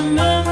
nắng.